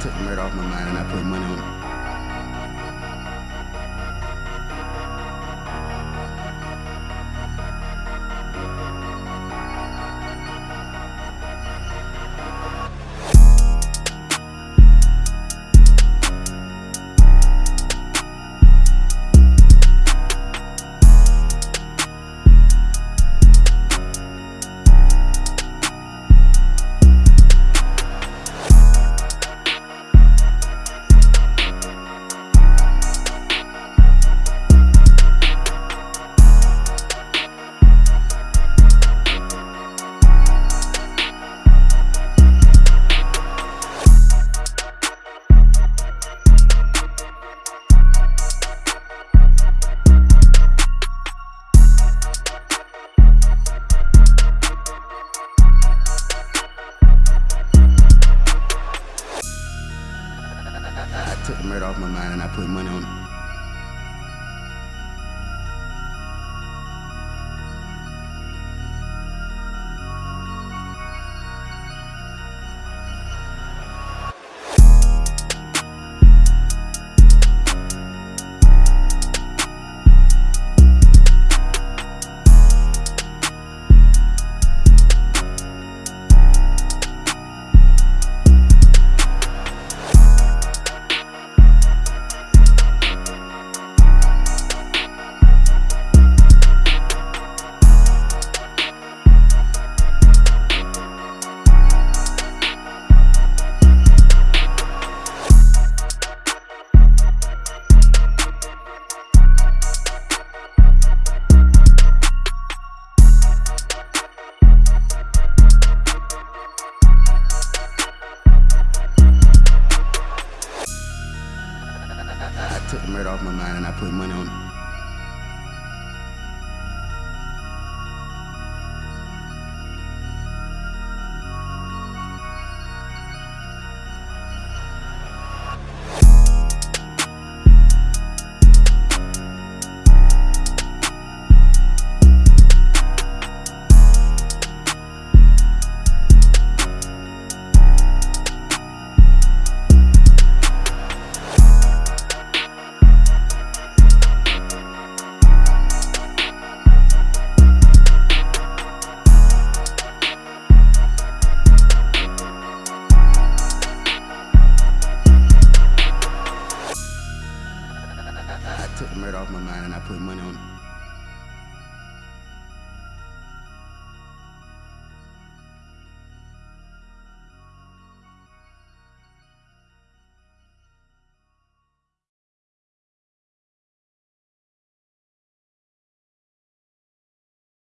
Took murder off my mind and I put money on off my mind and I put money on took the murder off my mind and I put money on it.